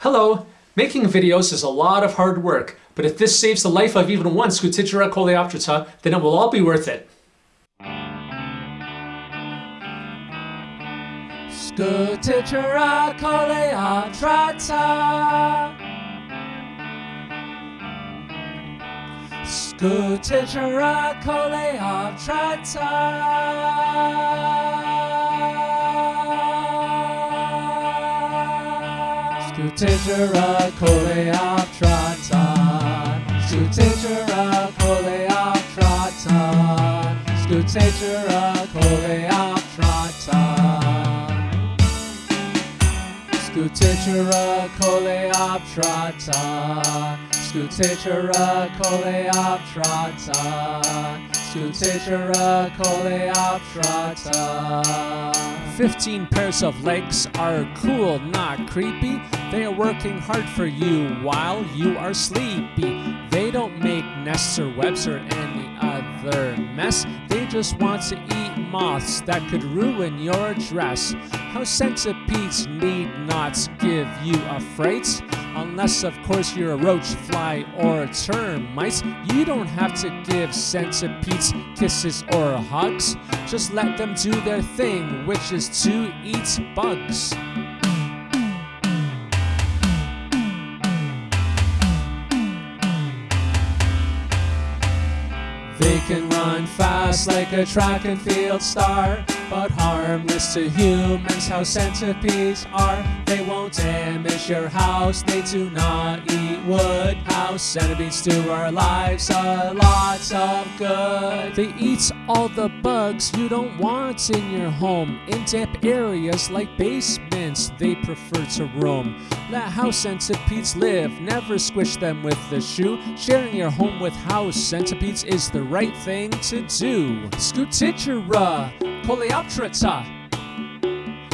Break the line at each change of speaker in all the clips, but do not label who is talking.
Hello! Making videos is a lot of hard work, but if this saves the life of even one Scutigera coleoptrata, then it will all be worth it. Scutigera coleoptrata Scutigera Sutitara Kole Aptratan, Sutitara Kole Aptratan, Sutitara Kole Aptratan, Sutitara Kole Aptratan, Sutitara Kole Aptratan, Sutitara Kole Aptratan. 15 pairs of legs are cool, not creepy. They are working hard for you while you are sleepy. They don't make nests or webs or any other mess. They just want to eat moths that could ruin your dress. How centipedes need not give you a fright. Unless, of course, you're a roach, fly, or a termite. You don't have to give centipedes kisses or hugs. Just let them do their thing, which is to eat bugs. They can run fast like a track and field star, but harmless to humans. How centipedes are. They won't damage your house. They do not eat wood. How centipedes do our lives a lot of good. They eat all the bugs you don't want in your home. In damp areas like basements, they prefer to roam. Let house centipedes live. Never squish them with the shoe. Sharing your home with house centipedes is the right thing to do. Scutigera coleoptrata.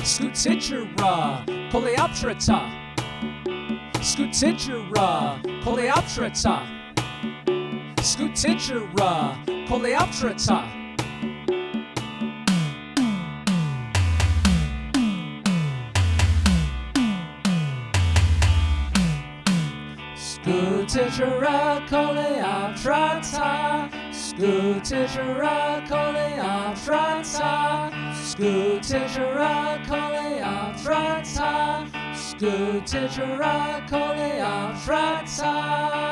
Scutigera coleoptrata. Scutigera coleoptrata. Scutigera coleoptrata. School teacher, I call it, I've tried time. School teacher, I call it, I've tried time. School teacher, I I've tried time. School teacher, I I've tried time.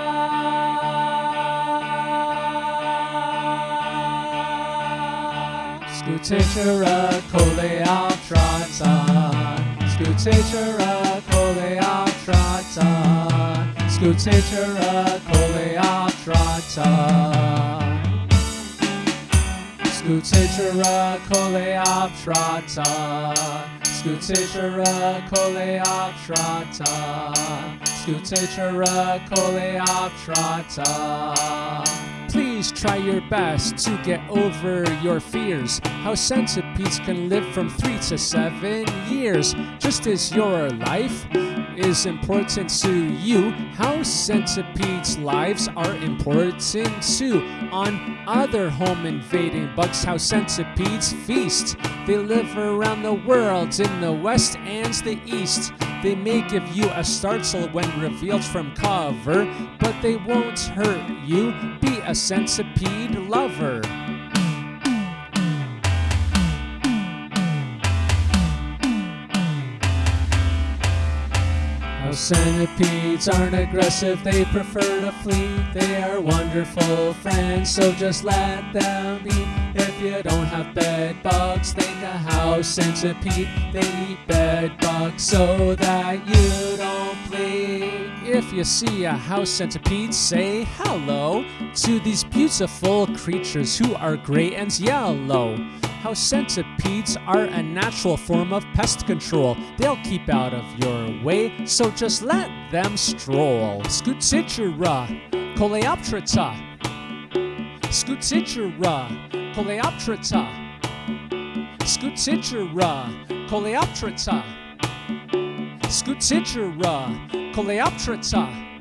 School teacher, I I've tried time. School teacher, I I've tried time. Scutigera coleoptrata. Scutigera coleoptrata. Scutigera coleoptrata. Scutigera coleoptrata. Please try your best to get over your fears. How centipedes can live from three to seven years. Just as your life is important to you, how centipedes' lives are important too. On other home invading bugs, how centipedes feast. They live around the world in the west and the east. They may give you a startle when revealed from cover, but they won't hurt you. Be a centipede lover. Centipedes aren't aggressive, they prefer to flee. They are wonderful friends, so just let them be. If you don't have bed bugs, think a house centipede. They eat bed bugs so that you don't bleed. If you see a house centipede, say hello to these beautiful creatures who are gray and yellow. How centipedes are a natural form of pest control. They'll keep out of your way, so just let them stroll. Scutigera coleoptrata. Scutigera coleoptrata. Scutigera coleoptrata. Scutigera coleoptrata.